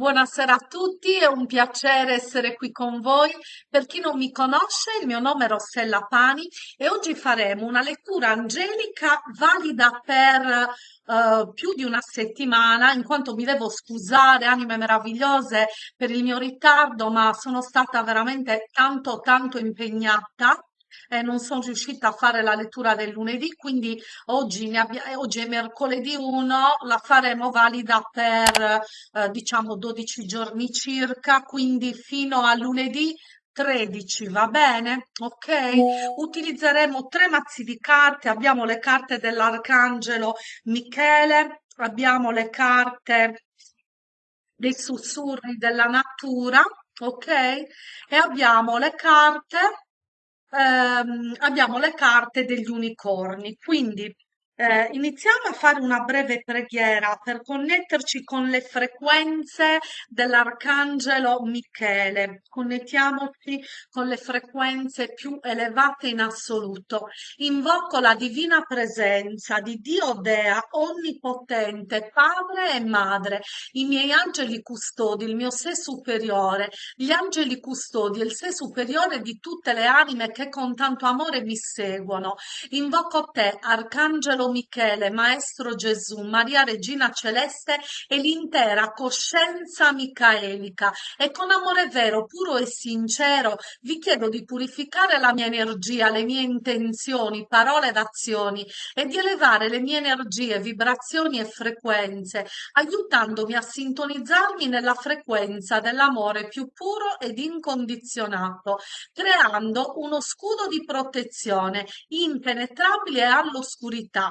Buonasera a tutti, è un piacere essere qui con voi. Per chi non mi conosce, il mio nome è Rossella Pani e oggi faremo una lettura angelica valida per eh, più di una settimana, in quanto mi devo scusare, anime meravigliose, per il mio ritardo, ma sono stata veramente tanto, tanto impegnata. E non sono riuscita a fare la lettura del lunedì, quindi oggi, ne abbia- eh, oggi è mercoledì 1, la faremo valida per eh, diciamo 12 giorni circa, quindi fino a lunedì 13, va bene? Ok? Utilizzeremo tre mazzi di carte, abbiamo le carte dell'Arcangelo Michele, abbiamo le carte dei sussurri della natura, ok? E abbiamo le carte ehm, abbiamo le carte degli unicorni. Quindi eh, iniziamo a fare una breve preghiera per connetterci con le frequenze dell'Arcangelo Michele. Connettiamoci con le frequenze più elevate in assoluto. Invoco la divina presenza di Dio Dea, onnipotente, Padre e Madre, i miei angeli custodi, il mio sé superiore, gli angeli custodi il sé superiore di tutte le anime che con tanto amore mi seguono. Invoco te, Arcangelo Michele, Maestro Gesù, Maria Regina Celeste e l'intera coscienza micaelica. E con amore vero, puro e sincero vi chiedo di purificare la mia energia, le mie intenzioni, parole ed azioni e di elevare le mie energie, vibrazioni e frequenze, aiutandomi a sintonizzarmi nella frequenza dell'amore più puro ed incondizionato, creando uno scudo di protezione impenetrabile all'oscurità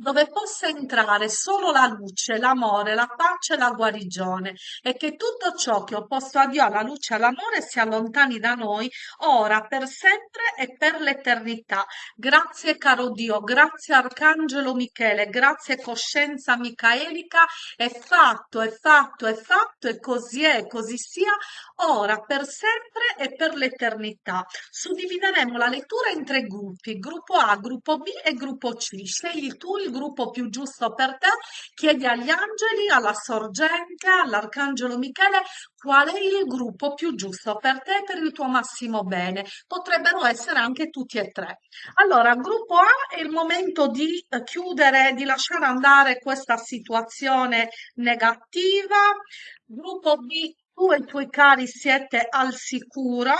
dove possa entrare solo la luce, l'amore, la pace e la guarigione e che tutto ciò che è opposto a Dio, alla luce e all'amore si allontani da noi ora, per sempre e per l'eternità. Grazie caro Dio, grazie Arcangelo Michele, grazie coscienza micaelica, è fatto, è fatto, è fatto e così è, così sia, ora, per sempre e per l'eternità. Suddivideremo la lettura in tre gruppi, gruppo A, gruppo B e gruppo C. Scegli tu il gruppo più giusto per te, chiedi agli angeli, alla sorgente, all'arcangelo Michele qual è il gruppo più giusto per te e per il tuo massimo bene. Potrebbero essere anche tutti e tre. Allora, gruppo A è il momento di eh, chiudere, di lasciare andare questa situazione negativa. Gruppo B, tu e i tuoi cari siete al sicuro.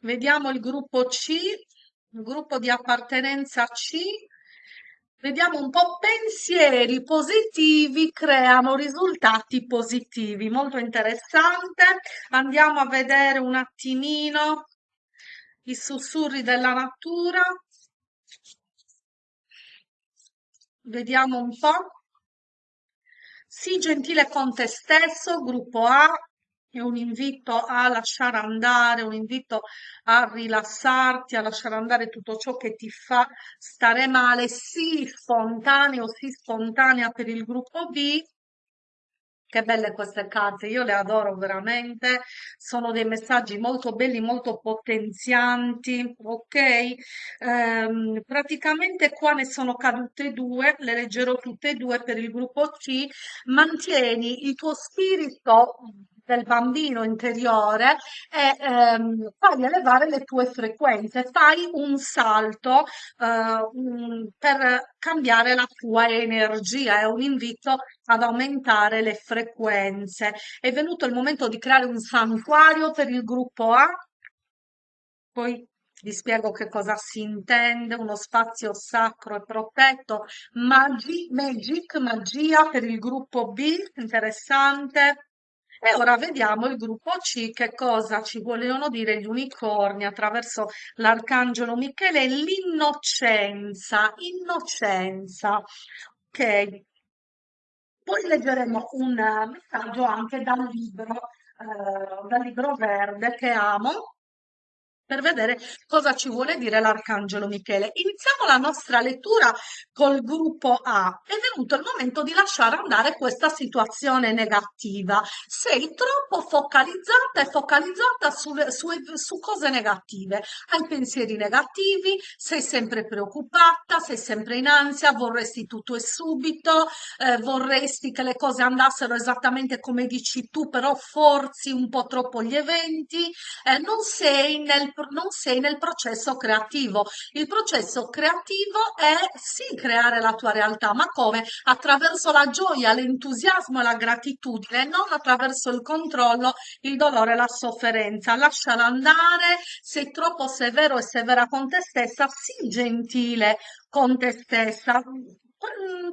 Vediamo il gruppo C, gruppo di appartenenza C. Vediamo un po' pensieri positivi creano risultati positivi. Molto interessante. Andiamo a vedere un attimino i sussurri della natura. Vediamo un po'. Sii gentile con te stesso, gruppo A, è un invito a lasciare andare, un invito a rilassarti, a lasciare andare tutto ciò che ti fa stare male, sii spontaneo, sii spontanea per il gruppo B. Che belle queste carte, io le adoro veramente, sono dei messaggi molto belli, molto potenzianti, ok? Ehm, praticamente qua ne sono cadute due, le leggerò tutte e due per il gruppo C. Mantieni il tuo spirito del bambino interiore e ehm, fai elevare le tue frequenze, fai un salto eh, per cambiare la tua energia, è un invito ad aumentare le frequenze. È venuto il momento di creare un santuario per il gruppo A, poi vi spiego che cosa si intende, uno spazio sacro e protetto, magi, magic, magia per il gruppo B, interessante. E ora vediamo il gruppo C che cosa ci vogliono dire gli unicorni attraverso l'arcangelo Michele, l'innocenza, innocenza. Ok, poi leggeremo un eh, messaggio anche dal libro, eh, dal libro verde che amo, per vedere cosa ci vuole dire l'Arcangelo Michele. Iniziamo la nostra lettura col gruppo A. È venuto il momento di lasciare andare questa situazione negativa. Sei troppo focalizzata e focalizzata su, su, su cose negative. Hai pensieri negativi, sei sempre preoccupata, sei sempre in ansia, vorresti tutto e subito, eh, vorresti che le cose andassero esattamente come dici tu, però forzi un po' troppo gli eventi, eh, non sei nel non sei nel processo creativo. Il processo creativo è sì creare la tua realtà, ma come? Attraverso la gioia, l'entusiasmo e la gratitudine, non attraverso il controllo, il dolore e la sofferenza. Lasciala andare, sei troppo severo e severa con te stessa, sii gentile con te stessa. Mm,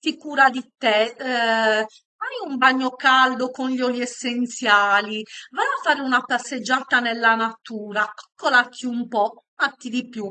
ti cura di te, eh, Fai un bagno caldo con gli oli essenziali, vai a fare una passeggiata nella natura, coccolati un po', fatti di più,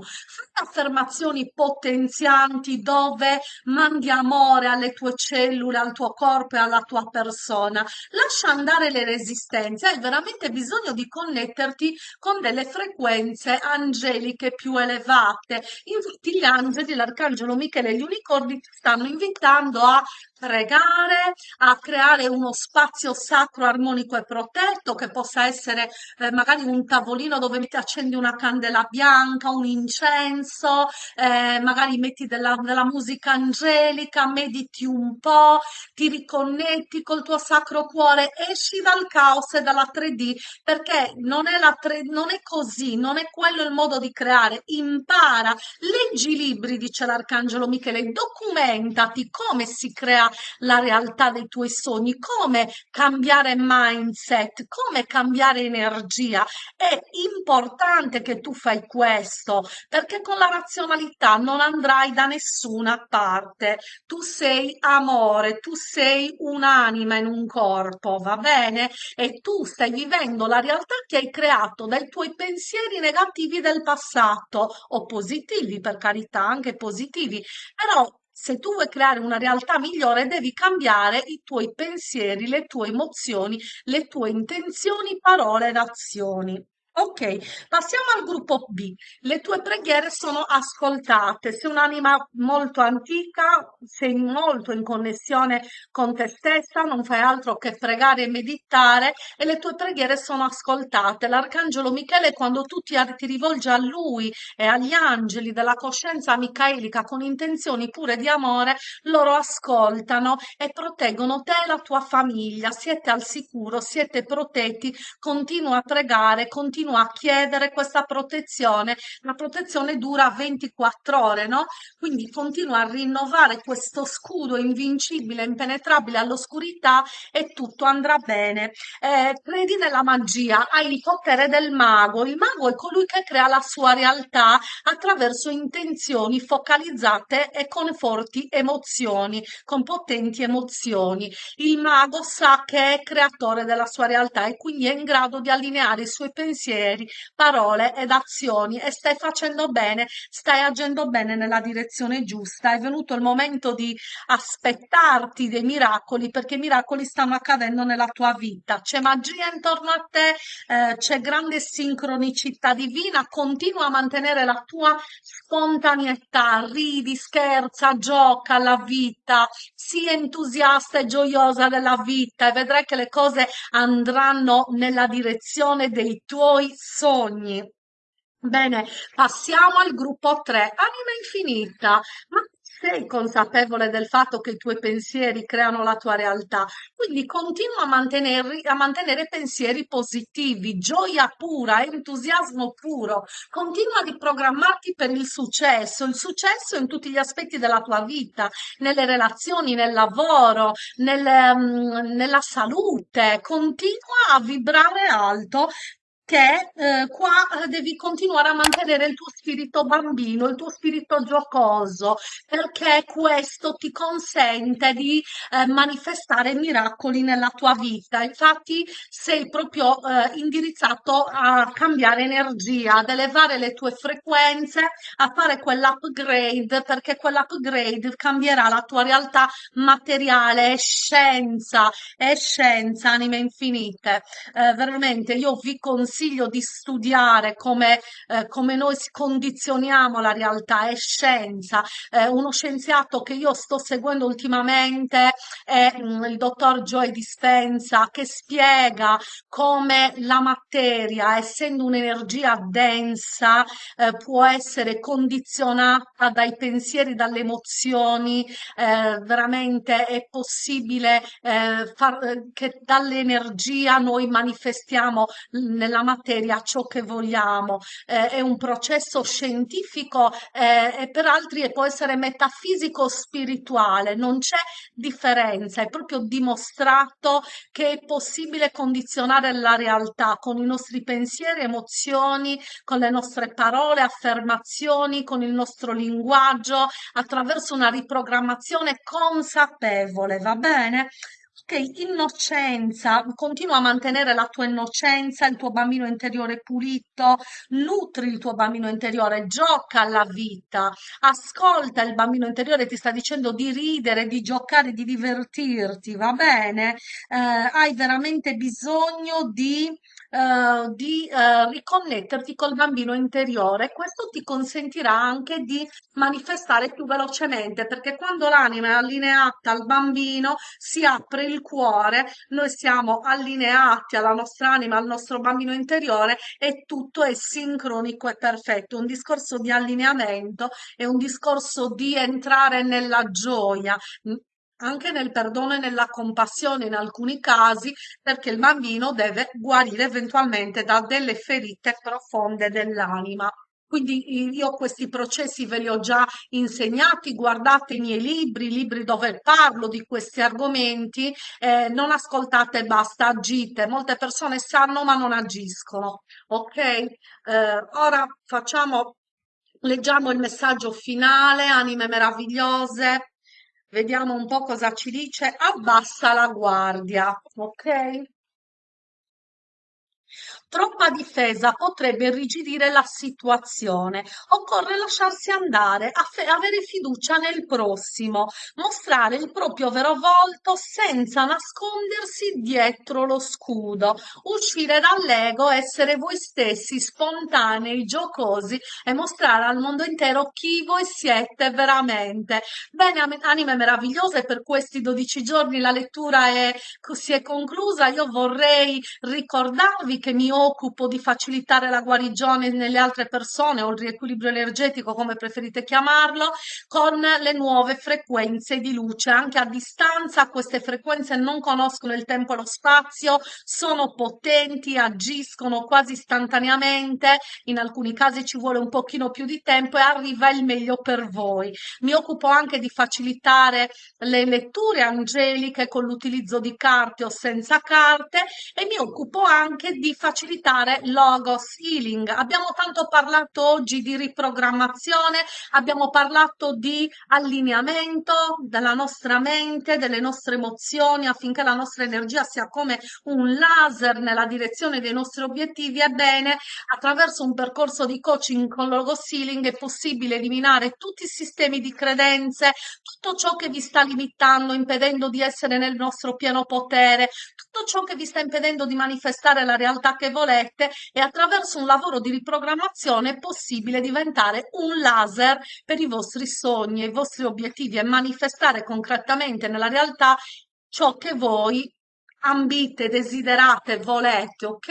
affermazioni potenzianti dove mandi amore alle tue cellule, al tuo corpo e alla tua persona. Lascia andare le resistenze, hai veramente bisogno di connetterti con delle frequenze angeliche più elevate. Infatti gli angeli, l'arcangelo Michele e gli unicorni ti stanno invitando a pregare, a creare uno spazio sacro, armonico e protetto che possa essere eh, magari un tavolino dove ti accendi una candela bianca, un incenso, eh, magari metti della, della musica angelica, mediti un po', ti riconnetti col tuo sacro cuore, esci dal caos e dalla 3D perché non è, la 3, non è così, non è quello il modo di creare. Impara, leggi i libri, dice l'Arcangelo Michele, documentati come si crea la realtà dei tuoi sogni, come cambiare mindset, come cambiare energia. È importante che tu fai questo perché con la razionalità non andrai da nessuna parte. Tu sei amore, tu sei un'anima in un corpo, va bene? E tu stai vivendo la realtà che hai creato dai tuoi pensieri negativi del passato o positivi, per carità, anche positivi, però se tu vuoi creare una realtà migliore, devi cambiare i tuoi pensieri, le tue emozioni, le tue intenzioni, parole ed azioni. Ok, passiamo al gruppo B. Le tue preghiere sono ascoltate. Sei un'anima molto antica, sei molto in connessione con te stessa, non fai altro che pregare e meditare e le tue preghiere sono ascoltate. L'arcangelo Michele, quando tu ti, ti rivolgi a lui e agli angeli della coscienza micaelica con intenzioni pure di amore, loro ascoltano e proteggono te e la tua famiglia. Siete al sicuro, siete protetti. Continua a pregare, continua continua a chiedere questa protezione, la protezione dura 24 ore, no? Quindi continua a rinnovare questo scudo invincibile, impenetrabile all'oscurità e tutto andrà bene. Eh, credi nella magia, hai il potere del mago. Il mago è colui che crea la sua realtà attraverso intenzioni focalizzate e con forti emozioni, con potenti emozioni. Il mago sa che è creatore della sua realtà e quindi è in grado di allineare i suoi pensieri pensieri, parole ed azioni e stai facendo bene, stai agendo bene nella direzione giusta. È venuto il momento di aspettarti dei miracoli perché i miracoli stanno accadendo nella tua vita. C'è magia intorno a te, eh, c'è grande sincronicità divina, continua a mantenere la tua spontaneità, ridi, scherza, gioca alla vita, sii entusiasta e gioiosa della vita e vedrai che le cose andranno nella direzione dei tuoi tuoi sogni. Bene, passiamo al gruppo 3, anima infinita. Ma sei consapevole del fatto che i tuoi pensieri creano la tua realtà? Quindi continua a mantenere, a mantenere pensieri positivi, gioia pura, entusiasmo puro. Continua a riprogrammarti per il successo, il successo in tutti gli aspetti della tua vita, nelle relazioni, nel lavoro, nel, um, nella salute. Continua a vibrare alto che eh, qua eh, devi continuare a mantenere il tuo spirito bambino, il tuo spirito giocoso, perché questo ti consente di eh, manifestare miracoli nella tua vita. Infatti sei proprio eh, indirizzato a cambiare energia, ad elevare le tue frequenze, a fare quell'upgrade, perché quell'upgrade cambierà la tua realtà materiale, è scienza, è scienza, anime infinite. Eh, veramente io vi consiglio consiglio di studiare come, eh, come noi condizioniamo la realtà, è scienza. Eh, uno scienziato che io sto seguendo ultimamente è mm, il dottor Joy Dispenza che spiega come la materia, essendo un'energia densa, eh, può essere condizionata dai pensieri, dalle emozioni, eh, veramente è possibile eh, far, eh, che dall'energia noi manifestiamo nella materia ciò che vogliamo. Eh, è un processo scientifico eh, e per altri può essere metafisico spirituale, non c'è differenza, è proprio dimostrato che è possibile condizionare la realtà con i nostri pensieri, emozioni, con le nostre parole, affermazioni, con il nostro linguaggio, attraverso una riprogrammazione consapevole, va bene? Innocenza, continua a mantenere la tua innocenza, il tuo bambino interiore pulito, nutri il tuo bambino interiore, gioca alla vita, ascolta il bambino interiore, ti sta dicendo di ridere, di giocare, di divertirti, va bene? Eh, hai veramente bisogno di eh, di eh, riconnetterti col bambino interiore. Questo ti consentirà anche di manifestare più velocemente, perché quando l'anima è allineata al bambino si apre il cuore, noi siamo allineati alla nostra anima, al nostro bambino interiore e tutto è sincronico e perfetto. Un discorso di allineamento è un discorso di entrare nella gioia, anche nel perdono e nella compassione in alcuni casi, perché il bambino deve guarire eventualmente da delle ferite profonde dell'anima. Quindi io questi processi ve li ho già insegnati, guardate i miei libri, libri dove parlo di questi argomenti, eh, non ascoltate basta, agite. Molte persone sanno ma non agiscono, ok? Eh, ora facciamo, leggiamo il messaggio finale, anime meravigliose. Vediamo un po' cosa ci dice. Abbassa la guardia, ok? Troppa difesa potrebbe irrigidire la situazione. Occorre lasciarsi andare, avere fiducia nel prossimo, mostrare il proprio vero volto senza nascondersi dietro lo scudo, uscire dall'ego, essere voi stessi, spontanei, giocosi e mostrare al mondo intero chi voi siete veramente. Bene, anime meravigliose, per questi 12 giorni la lettura è, si è conclusa. Io vorrei ricordarvi che mi occupo di facilitare la guarigione nelle altre persone o il riequilibrio energetico, come preferite chiamarlo, con le nuove frequenze di luce. Anche a distanza queste frequenze non conoscono il tempo e lo spazio, sono potenti, agiscono quasi istantaneamente, in alcuni casi ci vuole un pochino più di tempo e arriva il meglio per voi. Mi occupo anche di facilitare le letture angeliche con l'utilizzo di carte o senza carte e mi occupo anche di facilitare facilitare logos healing. Abbiamo tanto parlato oggi di riprogrammazione, abbiamo parlato di allineamento della nostra mente, delle nostre emozioni affinché la nostra energia sia come un laser nella direzione dei nostri obiettivi. Ebbene, attraverso un percorso di coaching con logos healing è possibile eliminare tutti i sistemi di credenze, tutto ciò che vi sta limitando, impedendo di essere nel nostro pieno potere, tutto ciò che vi sta impedendo di manifestare la realtà che volete e attraverso un lavoro di riprogrammazione è possibile diventare un laser per i vostri sogni, i vostri obiettivi e manifestare concretamente nella realtà ciò che voi ambite, desiderate, volete, ok?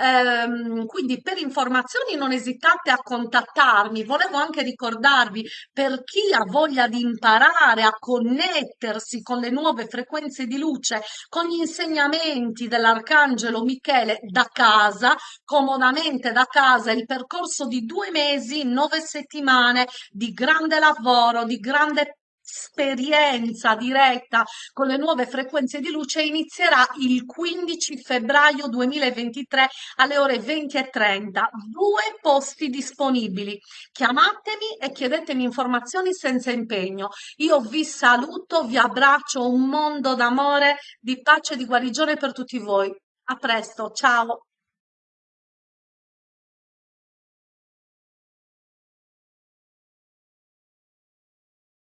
Ehm, quindi per informazioni non esitate a contattarmi. Volevo anche ricordarvi per chi ha voglia di imparare a connettersi con le nuove frequenze di luce, con gli insegnamenti dell'Arcangelo Michele da casa, comodamente da casa, il percorso di due mesi, nove settimane di grande lavoro, di grande esperienza diretta con le nuove frequenze di luce inizierà il 15 febbraio 2023 alle ore 20 e 30. Due posti disponibili. Chiamatemi e chiedetemi informazioni senza impegno. Io vi saluto, vi abbraccio, un mondo d'amore, di pace e di guarigione per tutti voi. A presto, ciao!